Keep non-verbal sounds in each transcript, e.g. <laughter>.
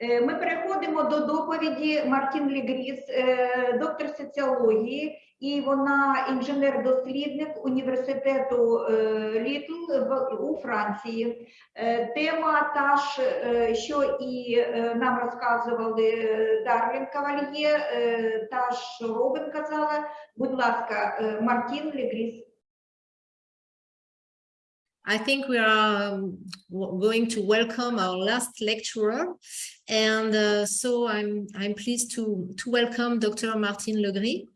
Е, Ми переходимо до доповіді Мартін Лігріс, е, доктор соціології, і вона інженер-дослідник університету е, Літл у Франції. Тема та ж, що і нам розказували Дарлін Кавальє, та ж Робин казала. Будь ласка, Мартін Лігріс. I think we are um, going to welcome our last lecturer. And uh, so I'm, I'm pleased to, to welcome Dr. Martine Legris,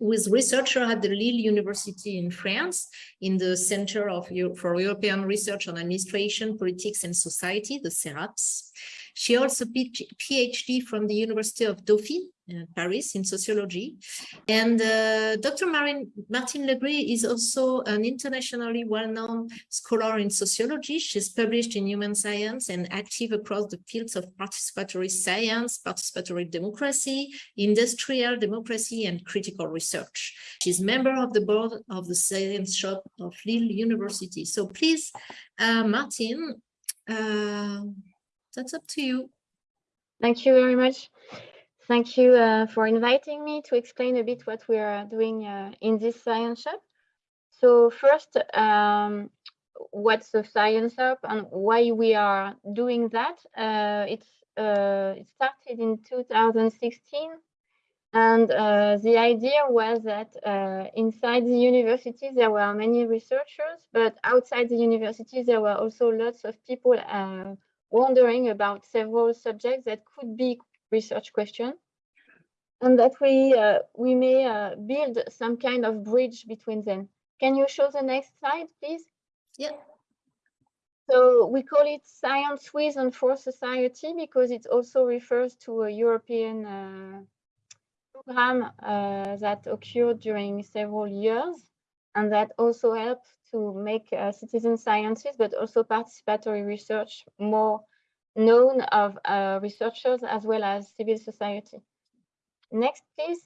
who is researcher at the Lille University in France in the Center of Eu- for European Research on Administration, Politics and Society, the CERAPS. She also PhD from the University of Dauphine, uh, Paris, in sociology. And uh, Dr. Marine, Martine Legris is also an internationally well-known scholar in sociology. She's published in human science and active across the fields of participatory science, participatory democracy, industrial democracy, and critical research. She's member of the board of the Science Shop of Lille University. So please, uh, uh, that's up to you. Thank you very much. Thank you uh, for inviting me to explain a bit what we are doing uh, in this science shop. So first, um, what's the science shop and why we are doing that? Uh, it's uh, it started in 2016, and uh, the idea was that uh, inside the university there were many researchers, but outside the university there were also lots of people wondering about several subjects that could be research question and that we uh, we may uh, build some kind of bridge between them. Can you show the next slide, please? Yeah. So we call it science with and for society because it also refers to a European uh, program uh, that occurred during several years and that also helped to make uh, citizen sciences, but also participatory research more known of uh, researchers as well as civil society. Next, please.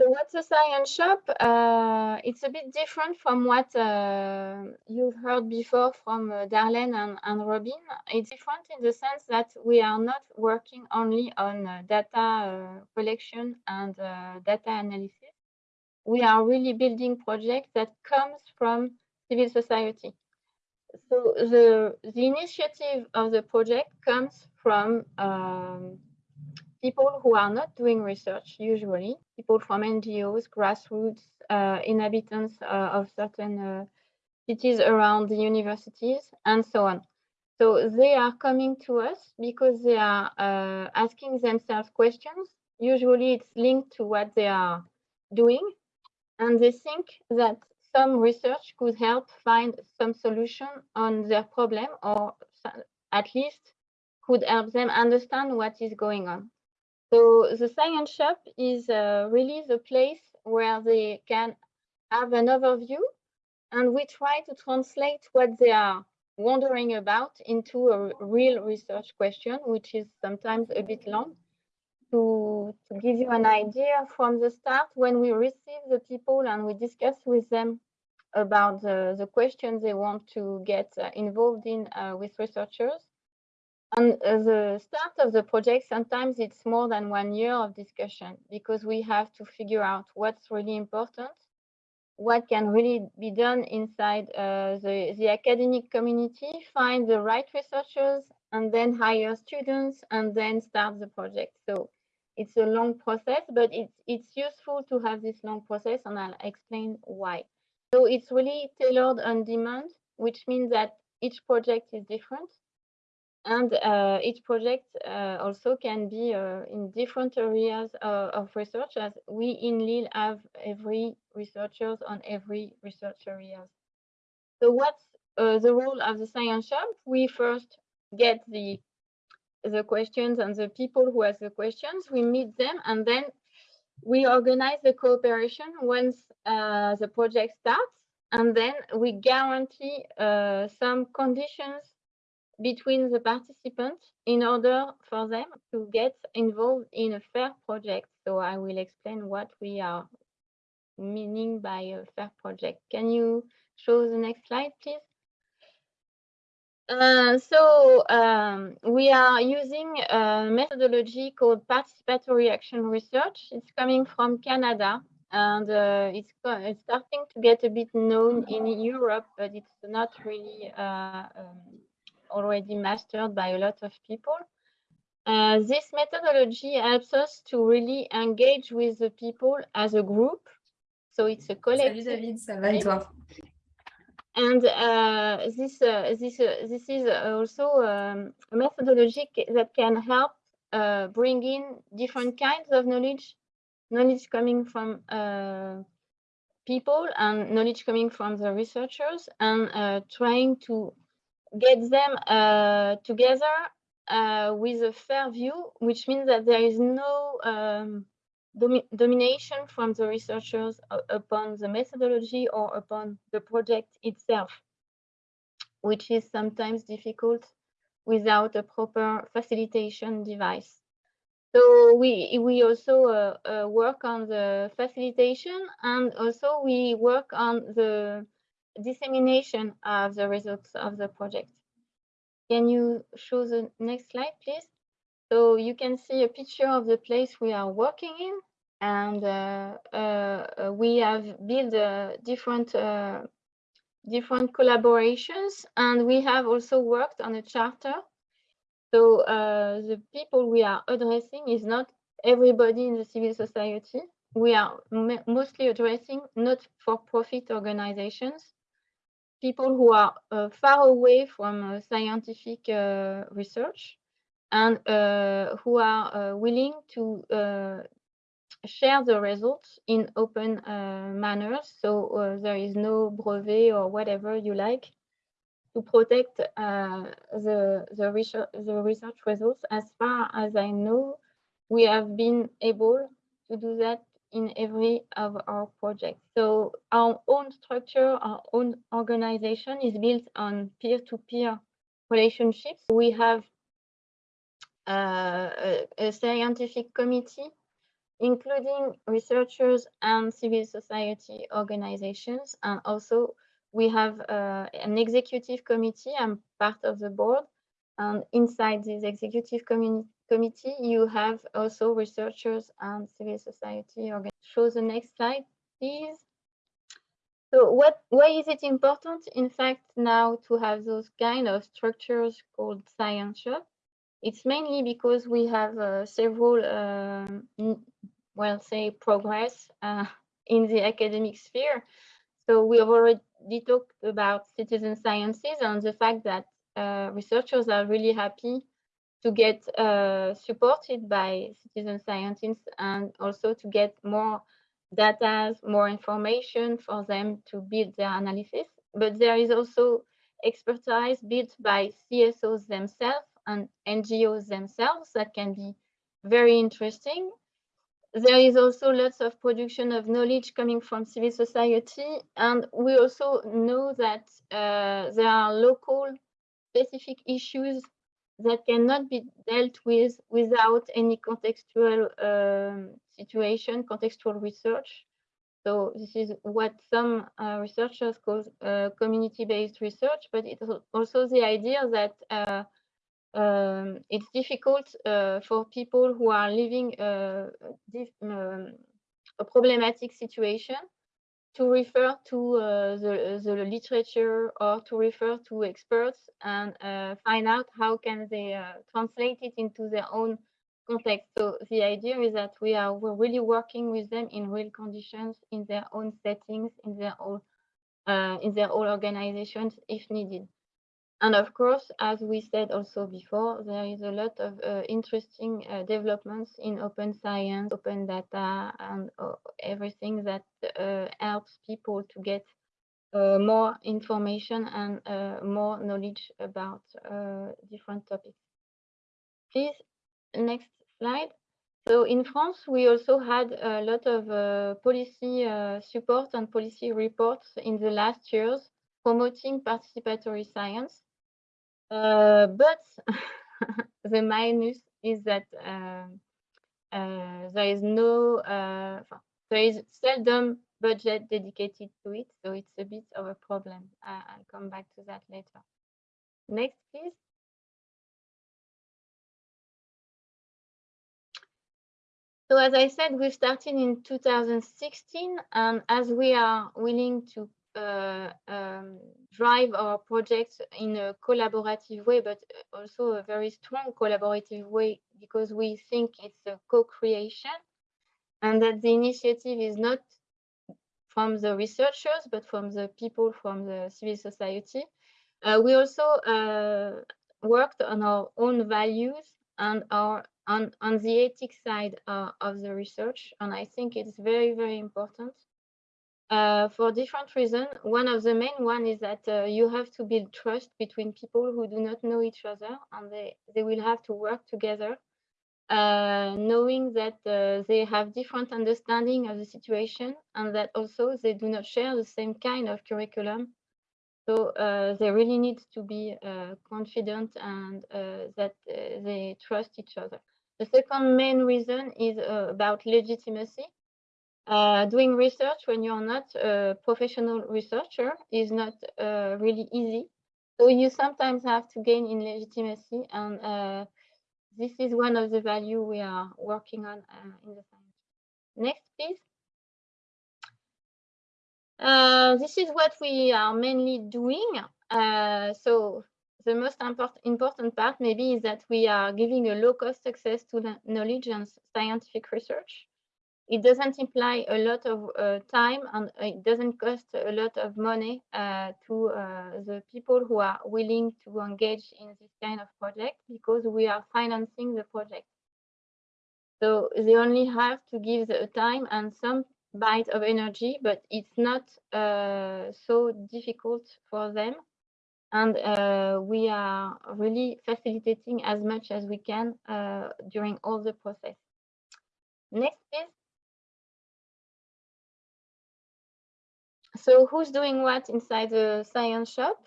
So what's a science shop? Uh, it's a bit different from what uh, you've heard before from uh, Darlene and, and Robin. It's different in the sense that we are not working only on uh, data collection and data analysis. We are really building projects that comes from civil society. So the, the initiative of the project comes from um, people who are not doing research usually, people from NGOs, grassroots, uh, inhabitants uh, of certain uh, cities around the universities, and so on. So they are coming to us because they are uh, asking themselves questions. Usually it's linked to what they are doing, and they think that some research could help find some solution on their problem or at least could help them understand what is going on. So the science shop is uh, really the place where they can have an overview and we try to translate what they are wondering about into a real research question, which is sometimes a bit long. To, to give you an idea from the start, when we receive the people and we discuss with them about the, the questions they want to get uh, involved in uh, with researchers, and uh, the start of the project, sometimes it's more than one year of discussion because we have to figure out what's really important, what can really be done inside uh, the, the academic community, find the right researchers, and then hire students and then start the project. So it's a long process, but it's, it's useful to have this long process and I'll explain why. So it's really tailored on demand, which means that each project is different. And uh, each project uh, also can be uh, in different areas uh, of research as we in Lille have every researchers on every research areas. So what's uh, the role of the science shop? We first get the the questions and the people who ask the questions, we meet them and then we organize the cooperation once uh, the project starts and then we guarantee uh, some conditions between the participants in order for them to get involved in a fair project. So I will explain what we are meaning by a fair project. Can you show the next slide, please? Uh, so um, we are using a methodology called participatory action research. It's coming from Canada and uh, it's, it's starting to get a bit known in Europe, but it's not really uh, um, already mastered by a lot of people. Uh, this methodology helps us to really engage with the people as a group. So it's a Salut collective. David, ça va et toi? And uh, this uh, this uh, this is also um, a methodology that can help uh, bring in different kinds of knowledge, knowledge coming from uh, people and knowledge coming from the researchers, and uh, trying to get them uh, together uh, with a fair view, which means that there is no um, domi- domination from the researchers upon the methodology or upon the project itself, which is sometimes difficult without a proper facilitation device. So we we also uh, uh, work on the facilitation and also we work on the dissemination of the results of the project. Can you show the next slide, please? So you can see a picture of the place we are working in, and uh, uh, we have built uh, different uh, different collaborations, and we have also worked on a charter. So uh, the people we are addressing is not everybody in the civil society. We are mostly addressing not for-profit organizations, people who are uh, far away from scientific research and uh, who are uh, willing to uh, share the results in open manners. So there is no brevet or whatever you like to protect uh, the, the, research, the research results. As far as I know, we have been able to do that in every of our projects. So our own structure, our own organization is built on peer-to-peer relationships. We have a, a scientific committee, including researchers and civil society organizations. And also we have uh, an executive committee. I'm part of the board. And inside this executive committee, you have also researchers and civil society. organ- Show the next slide, please. So what, why is it important, in fact, now to have those kind of structures called science shop? It's mainly because we have uh, several, n- well, say, progress uh, <laughs> in the academic sphere. So we have already talked about citizen sciences and the fact that uh, researchers are really happy to get uh, supported by citizen scientists and also to get more data, more information for them to build their analysis. But there is also expertise built by CSOs themselves and NGOs themselves that can be very interesting. There is also lots of production of knowledge coming from civil society. And we also know that uh, there are local specific issues that cannot be dealt with without any contextual um, situation, contextual research. So this is what some uh, researchers call uh, community-based research, but it's also the idea that uh, um, it's difficult uh, for people who are living uh, dif- um, a problematic situation to refer to uh, the, the literature or to refer to experts and uh, find out how can they uh, translate it into their own context. So the idea is that we are we're really working with them in real conditions, in their own settings, in their own uh, in their own organizations if needed. And of course, as we said also before, there is a lot of uh, interesting uh, developments in open science, open data, and uh, everything that uh, helps people to get uh, more information and uh, more knowledge about different topics. Please, next slide. So in France, we also had a lot of policy support and policy reports in the last years promoting participatory science. Uh, but <laughs> the minus is that uh, uh, there is no, there is seldom budget dedicated to it, so it's a bit of a problem. I'll come back to that later. Next, please. So as I said, we started in 2016, and as we are willing to uh, drive our projects in a collaborative way, but also a very strong collaborative way, because we think it's a co-creation, and that the initiative is not from the researchers, but from the people from the civil society. Uh, we also uh, worked on our own values and our on, on the ethics side uh, of the research. And I think it's very, very important uh, for different reasons. One of the main one is that uh, you have to build trust between people who do not know each other and they, they will have to work together, uh, knowing that uh, they have different understanding of the situation and that also they do not share the same kind of curriculum so uh, they really need to be confident and that they trust each other. The second main reason is about legitimacy. Uh, doing research when you're not a professional researcher is not really easy. So you sometimes have to gain in legitimacy and this is one of the value we are working on in the science. Next, please. Uh, this is what we are mainly doing. Uh, so the most import important part maybe is that we are giving a low cost access to the knowledge and scientific research. It doesn't imply a lot of uh, time and it doesn't cost a lot of money uh, to uh, the people who are willing to engage in this kind of project because we are financing the project. So they only have to give the time and some bite of energy, but it's not uh, so difficult for them. And uh, we are really facilitating as much as we can uh, during all the process. Next, please. So who's doing what inside the science shop?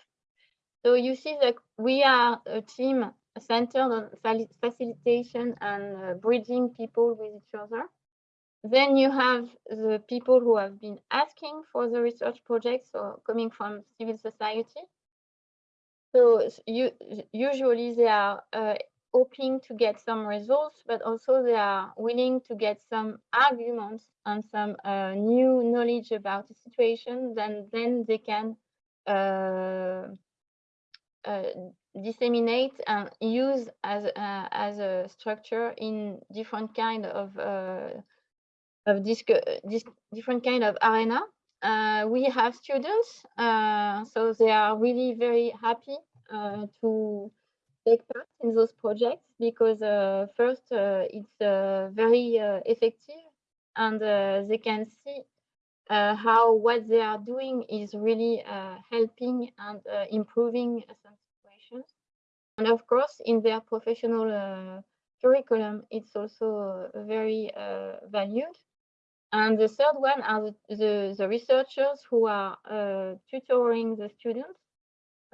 So you see that we are a team centered on facilitation and uh, bridging people with each other. Then you have the people who have been asking for the research projects or coming from civil society. So you, usually they are uh, hoping to get some results, but also they are willing to get some arguments and some uh, new knowledge about the situation, then, then they can uh, uh, disseminate and use as, uh, as a structure in different kind of uh, of this, this different kind of arena. Uh, we have students, uh, so they are really very happy uh, to take part in those projects because uh, first uh, it's uh, very effective and they can see how what they are doing is really helping and improving some situations. And of course, in their professional curriculum, it's also very valued and the third one are the, the, the researchers who are uh, tutoring the students.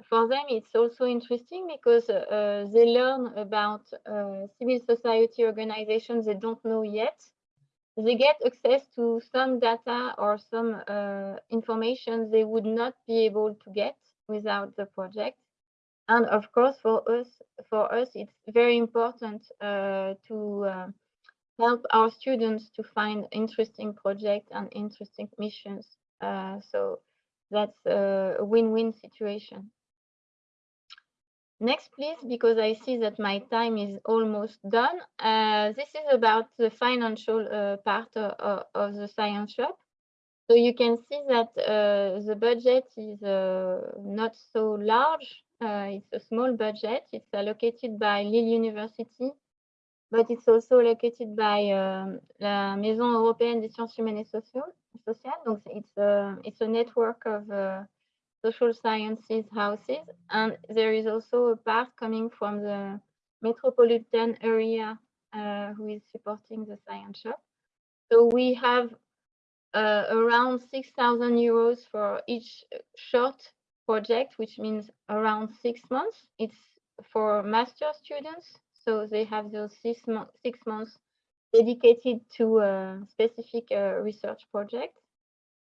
For them, it's also interesting because uh, they learn about uh, civil society organizations they don't know yet. They get access to some data or some uh, information they would not be able to get without the project. And of course, for us, for us, it's very important uh, to uh, help our students to find interesting projects and interesting missions. Uh, so that's a win-win situation. Next, please, because I see that my time is almost done. Uh, this is about the financial uh, part of, of, the science shop. So you can see that uh, the budget is uh, not so large. Uh, it's a small budget. It's allocated by Lille University but it's also allocated by um, la Maison Européenne des Sciences Humaines et Sociales. Donc it's a, it's a network of uh, social sciences houses. And there is also a part coming from the metropolitan area uh, who is supporting the science shop. So we have uh, around 6,000 euros for each short project, which means around six months. It's for master students so they have those six, mo six months dedicated to a specific uh, research project.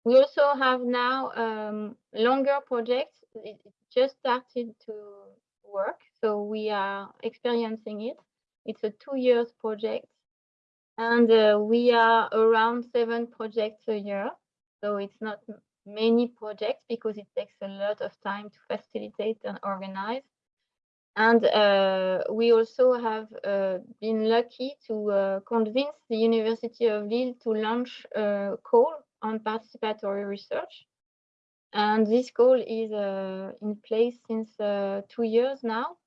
We also have now um, longer projects. It just started to work. So we are experiencing it. It's a two years project and uh, we are around seven projects a year. So it's not many projects because it takes a lot of time to facilitate and organize. And uh, we also have uh, been lucky to uh, convince the University of Lille to launch a call on participatory research. And this goal is uh, in place since uh, two years now.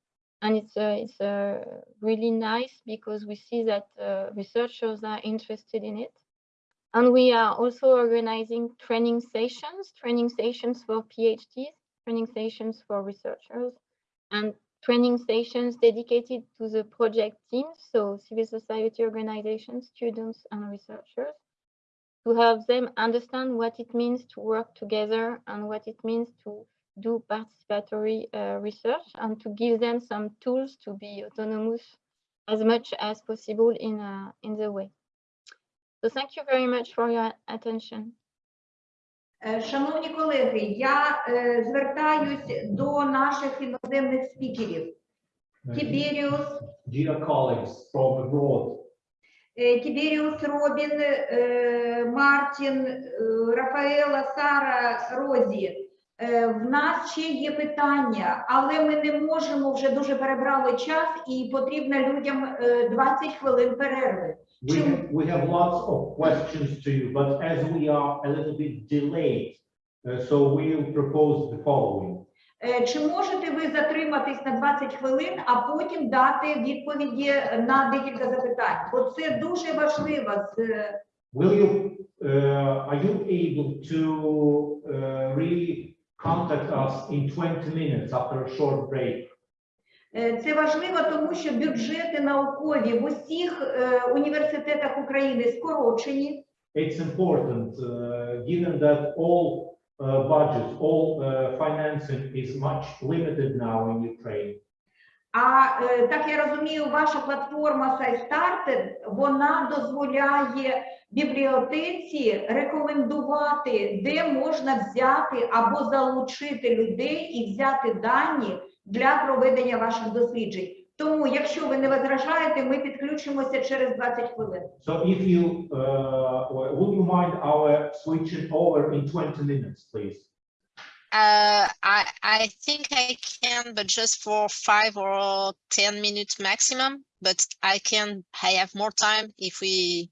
And it's, uh, it's uh, really nice because we see that uh, researchers are interested in it. And we are also organizing training sessions, training sessions for PhDs, training sessions for researchers, and training sessions dedicated to the project teams, so civil society organizations, students, and researchers, to help them understand what it means to work together and what it means to do participatory uh, research and to give them some tools to be autonomous as much as possible in, uh, in the way. So thank you very much for your attention. Е, Шановні колеги, я е, звертаюсь до наших іноземних спікерів. Тіберіус, Dear colleagues from abroad, е, Тіберіус Робін, е, Мартін, е, Рафаела, Сара, Розі. Е, В нас ще є питання, але ми не можемо вже дуже перебрали час і потрібно людям е, 20 хвилин перерви. we have, we have lots of questions to you, but as we are a little bit delayed, uh, so we'll propose the following. Е, Чи можете ви затриматись на 20 хвилин, а потім дати відповіді на декілька запитань? Бо це дуже важливо. Will you, uh, are you able to uh, really contact us in 20 minutes after a short break? Е, Це важливо, тому що бюджети наукові в усіх е, університетах України скорочені. It's important, uh, given that all uh, budgets, all uh, financing is much limited now in Ukraine. А е, так я розумію, ваша платформа SciStarted, вона дозволяє бібліотеці рекомендувати, де можна взяти або залучити людей і взяти дані для проведення ваших досліджень. Тому, якщо ви не возражаєте, ми підключимося через 20 хвилин. So if you, uh, would you mind our switching over in 20 minutes, please? Uh, I I think I can, but just for five or ten minutes maximum. But I can. I have more time if we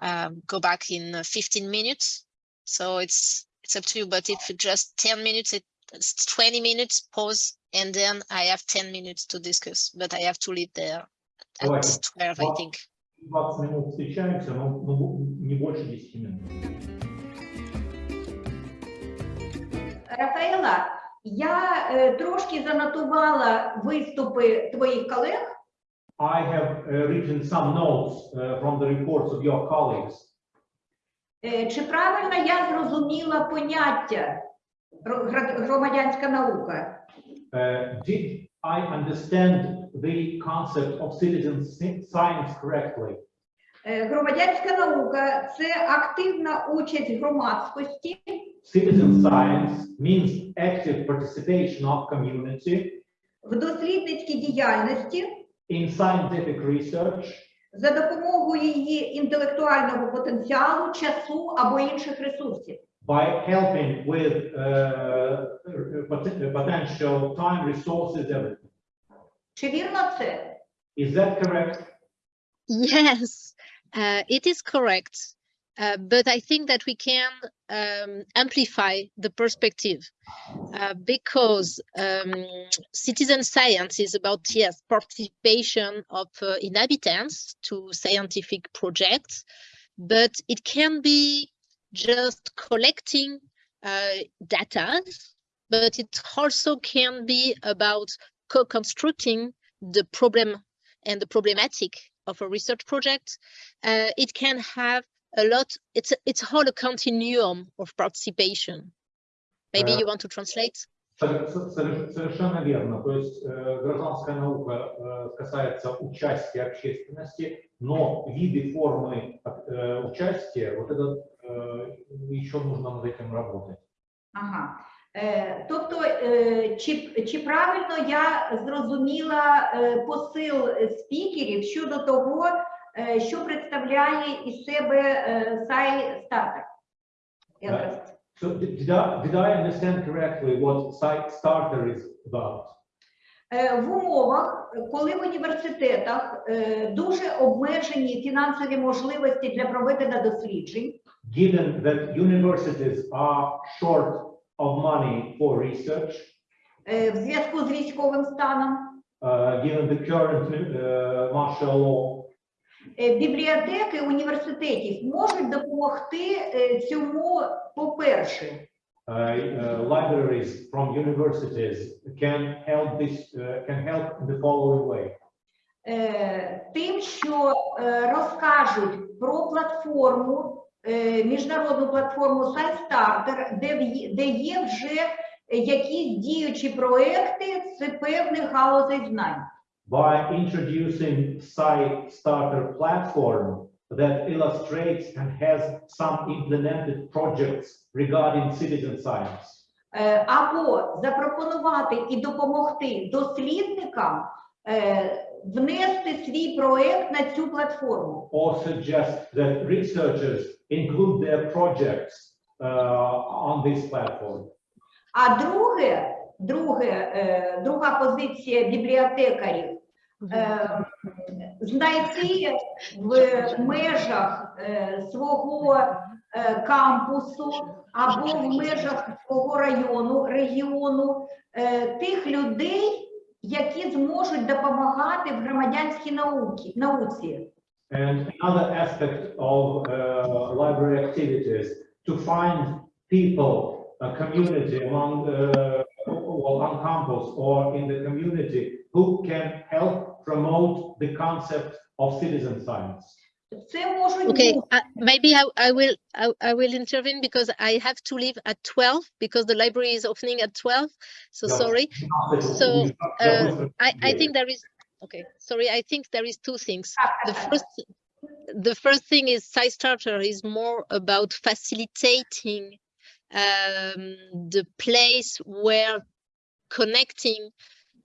um, go back in uh, fifteen minutes. So it's it's up to you. But if it just ten minutes, it, it's twenty minutes pause, and then I have ten minutes to discuss. But I have to leave there at Давайте. twelve, I Ва- think. 20 минут встречаемся, но, но не больше 10 минут. Рафаела, я е, трошки занотувала виступи твоїх колег. I have uh, written some notes uh, from the reports of your colleagues. Е, Чи правильно я зрозуміла поняття громадянська наука? Uh, did I understand the concept of citizen science correctly? Е, Громадянська наука це активна участь громадськості Citizen science means active participation of community в дослідницькій діяльності in scientific research за допомогою її інтелектуального потенціалу, часу або інших ресурсів. by helping with uh, pot- potential time, resources, everything. Чи вірно це? Is that correct? Yes, uh, it is correct. Uh, but I think that we can um, amplify the perspective uh, because um, citizen science is about, yes, participation of uh, inhabitants to scientific projects, but it can be just collecting uh, data, but it also can be about co-constructing the problem and the problematic of a research project. Uh, it can have a lot, it's, it's whole a continuum of participation. Maybe Uh, you want to translate? Сор- со- сор- Совершенно верно. То есть э, гражданская наука э, касается участия общественности, но виды формы э, участия, вот это э, еще нужно над этим работать. Ага. Е, Тобто, е, чи, чи правильно я зрозуміла е, посил спікерів щодо того, е, що представляє із себе е, сай стартер? So did, I, did I understand correctly what site starter is about? Е, В умовах, коли в університетах дуже обмежені фінансові можливості для проведення досліджень, Given that universities are short of money for research, е, в зв'язку з військовим станом, uh, given the current uh, martial law, е, бібліотеки університетів можуть допомогти е, цьому, по-перше, uh, uh, libraries from universities can help this, uh, can help in the following way. е, тим, що е, розкажуть про платформу, е, міжнародну платформу SiteStarter, де, де є вже якісь діючі проекти з певних галузей знань. By introducing site platform that illustrates and has some implemented projects regarding citizen science. Е, або запропонувати і допомогти дослідникам е, внести свій проект на цю платформу. or suggest that researchers include their projects uh, on this platform. А друге, друге, е, друга позиція бібліотекарів е, знайти в межах е, свого кампусу або в межах свого району, регіону тих людей, які зможуть допомагати в громадянській науці. And another aspect of uh, library activities to find people, a community among well, on campus or in the community who can help promote the concept of citizen science. Okay, uh, maybe I, I will I, I, will intervene because I have to leave at 12 because the library is opening at 12. So no, sorry. No, so I, I think there is okay. Sorry, I think there is two things. The first the first thing is SciStarter is more about facilitating um, the place where connecting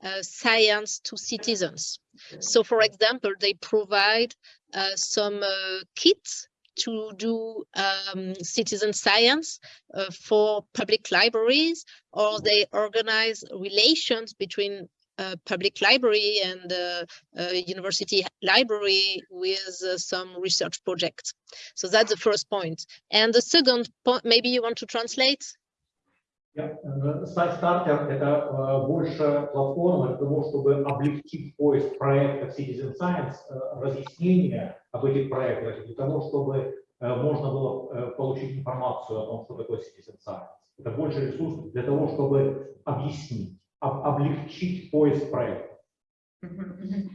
uh, science to citizens. So, for example, they provide uh, some uh, kits to do um, citizen science uh, for public libraries, or they organize relations between uh, public library and uh, uh, university library with uh, some research projects. So that's the first point. And the second point, maybe you want to translate? Сайт стартер это э, больше платформа для того, чтобы облегчить поиск проектов Citizen Science, э, разъяснение об этих проектах, для того, чтобы э, можно было э, получить информацию о том, что такое Citizen Science. Это больше ресурс для того, чтобы объяснить, об- облегчить поиск проектов. Мгм, мгм.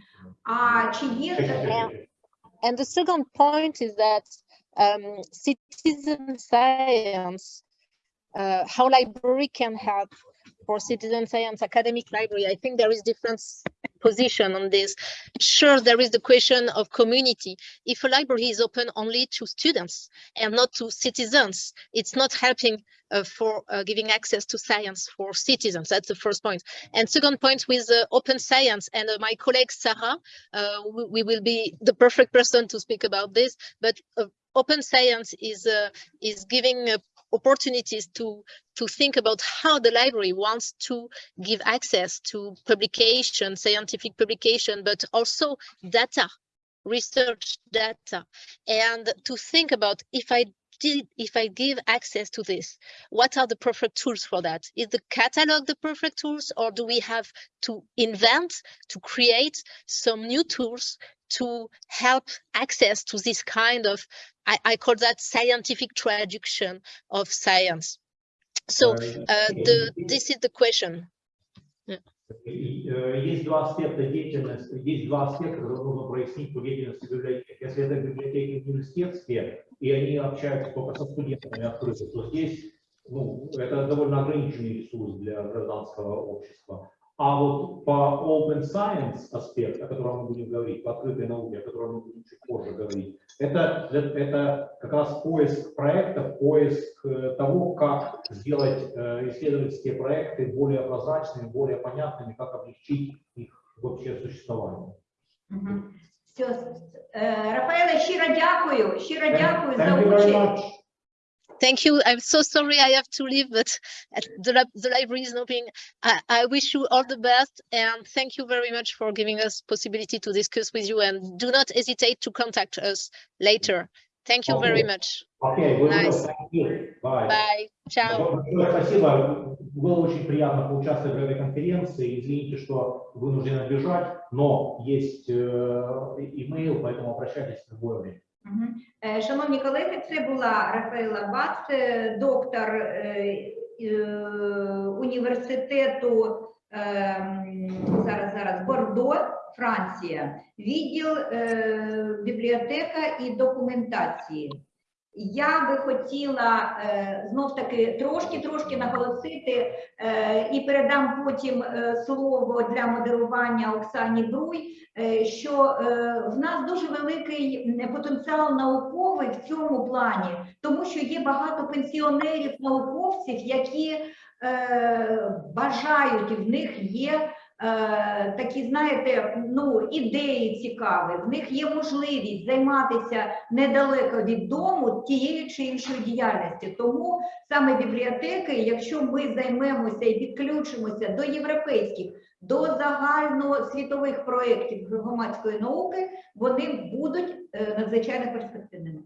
А чи є And the second point is that um, citizen science, uh, how library can help for citizen science academic library. I think there is different s- position on this. Sure, there is the question of community. If a library is open only to students and not to citizens, it's not helping uh, for uh, giving access to science for citizens. That's the first point. And second point with uh, open science and uh, my colleague Sarah uh, we, we will be the perfect person to speak about this. But uh, open science is is giving opportunities to to think about how the library wants to give access to publication, scientific publication, but also data, research data, and to think about if I did if I give access to this, what are the perfect tools for that? Is the catalog the perfect tools, or do we have to invent, to create some new tools to help access to this kind of, I, I call that scientific traduction of science. So Э, uh, the, this is the question. И, э, Есть два аспекта деятельности, есть два аспекта, которые нужно прояснить по деятельности библиотеки. Если это библиотеки университетские, и они общаются только со студентами открыто, то здесь ну, это довольно ограниченный ресурс для гражданского общества. А вот по open science аспект, о котором мы будем говорить, по открытой науке, о котором мы будем чуть позже говорить, это, это как раз поиск проектов, поиск э, того, как сделать э, исследовательские проекты более прозрачными, более понятными, как облегчить их вообще существование. Мгм. Все. Е, Рафаеле, щиро дякую. Щиро дякую за участь. much. Thank you. I'm so sorry I have to leave, but uh, the, lab- the library is open. I, I wish you all the best and thank you very much for giving us possibility to discuss with you and do not hesitate to contact us later. Thank you very Okay. much. Окей, вы Nice. thank you. Bye. Bye. Ciao. Большое спасибо. Было очень приятно поучаствовать в этой конференции. Извините, что вынуждены бежать, но есть э, имейл, поэтому обращайтесь в любое время. Е, Шановні колеги, це була Рафаела Бац, е, доктор е, університету зараз зараз Бордо, Франція, відділ бібліотека і документації. Я би хотіла е, знов таки трошки трошки наголосити е, і передам потім е, слово для модерування Оксані Бруй, що в нас дуже великий потенціал науковий в цьому плані, тому що є багато пенсіонерів науковців, які бажають, і в них є такі, знаєте, ну ідеї цікаві, в них є можливість займатися недалеко від дому тією чи іншою діяльністю. Тому саме бібліотеки, якщо ми займемося і підключимося до європейських, до загальносвітових проєктів громадської науки, вони будуть е, надзвичайно перспективними.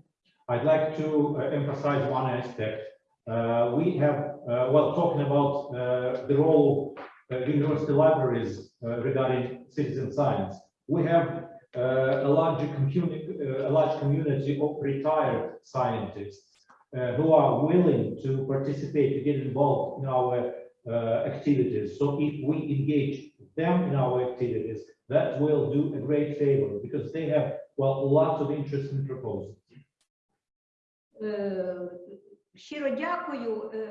I'd like to uh, emphasize one aspect. Uh, we have, uh, well, talking about uh, the role university libraries uh, regarding citizen science. We have uh, a large community, uh, a large community of retired scientists uh, who are willing to participate, to get involved in our uh, activities. So if we engage them in our activities, that will do a great favor because they have, well, lots of interesting proposals. Е, Щиро дякую. Е,